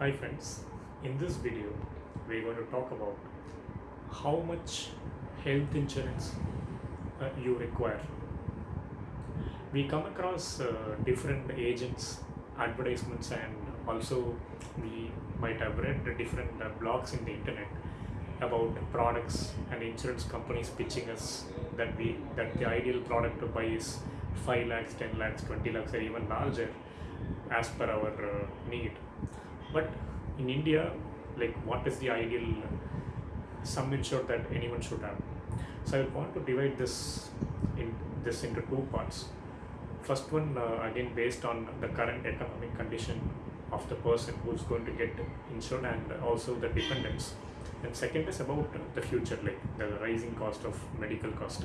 Hi friends, in this video we're going to talk about how much health insurance uh, you require. We come across uh, different agents, advertisements and also we might have read different uh, blogs in the internet about products and insurance companies pitching us that we that the ideal product to buy is 5 lakhs, 10 lakhs, 20 lakhs or even larger as per our uh, need but in India, like what is the ideal sum insured that anyone should have? So I want to divide this in this into two parts. First one uh, again based on the current economic condition of the person who's going to get insured and also the dependents. And second is about the future, like the rising cost of medical cost.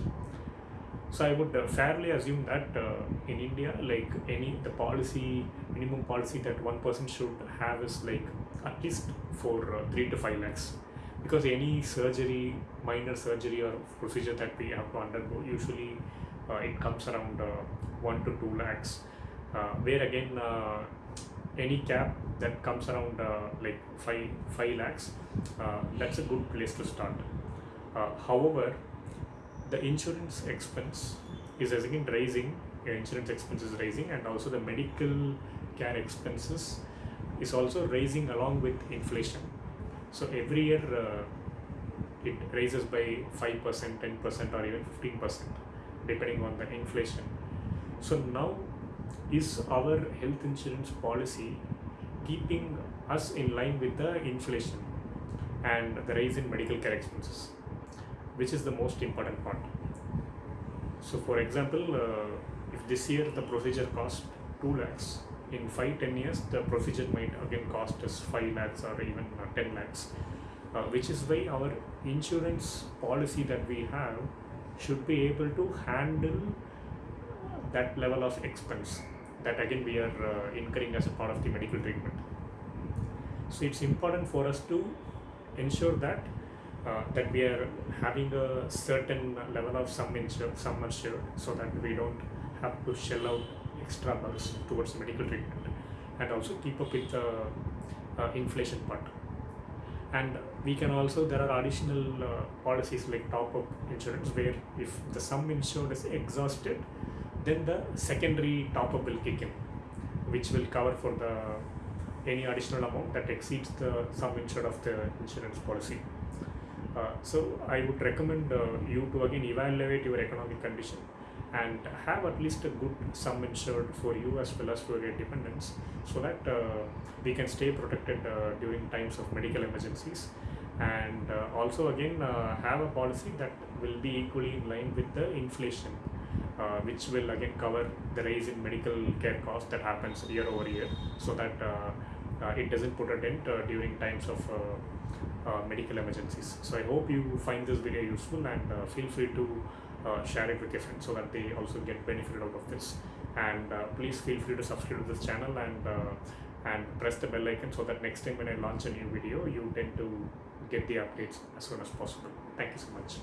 So I would uh, fairly assume that uh, in India, like any the policy minimum policy that one person should have is like at least for uh, three to five lakhs, because any surgery, minor surgery or procedure that we have to undergo, usually uh, it comes around uh, one to two lakhs. Uh, where again, any cap that comes around like five five lakhs, that's a good place to start. However, the insurance expense is again rising insurance expense is rising and also the medical care expenses is also rising along with inflation. So every year uh, it raises by 5% 10% or even 15% depending on the inflation. So now is our health insurance policy keeping us in line with the inflation and the rise in medical care expenses which is the most important part. So, for example, uh, if this year the procedure cost 2 lakhs, in 5 10 years the procedure might again cost us 5 lakhs or even uh, 10 lakhs, uh, which is why our insurance policy that we have should be able to handle that level of expense that again we are uh, incurring as a part of the medical treatment. So, it's important for us to ensure that uh, that we are having a certain level of sum insured, sum assured, so that we don't have to shell out extra bucks towards medical treatment, and also keep up with the uh, inflation part. And we can also there are additional uh, policies like top up insurance where if the sum insured is exhausted, then the secondary top up will kick in, which will cover for the any additional amount that exceeds the sum insured of the insurance policy. Uh, so I would recommend uh, you to again evaluate your economic condition and have at least a good sum insured for you as well as for your dependents so that uh, we can stay protected during times of medical emergencies. And uh, also again uh, have a policy that will be equally in line with the inflation uh, which will again cover the rise in medical care cost that happens year over year so that it doesn't put a dent uh, during times of uh, uh, medical emergencies. So I hope you find this video useful and uh, feel free to uh, share it with your friends so that they also get benefited out of this. And uh, please feel free to subscribe to this channel and uh, and press the bell icon so that next time when I launch a new video, you tend to get the updates as soon as possible. Thank you so much.